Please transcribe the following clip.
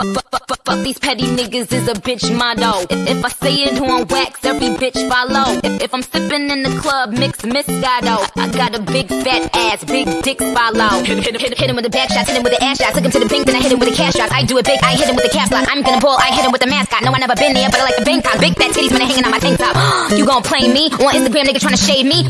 Fuck these petty niggas is a bitch motto. If I say it on wax, every bitch follow. If I'm sipping in the club, mix Moscato. I got a big fat ass, big dick follow. Hit, hit, hit, hit him with the back shots, hit him with the ass shot. Took him to the pink, then I hit him with a cash shots. I do it big, I hit him with a cap lock. I'm gonna pull, I hit him with the mascot. No, I never been there, but I like the Bangkok. Big fat titties when they hanging on my tank top. you gon' play me on Instagram, nigga trying to shade me.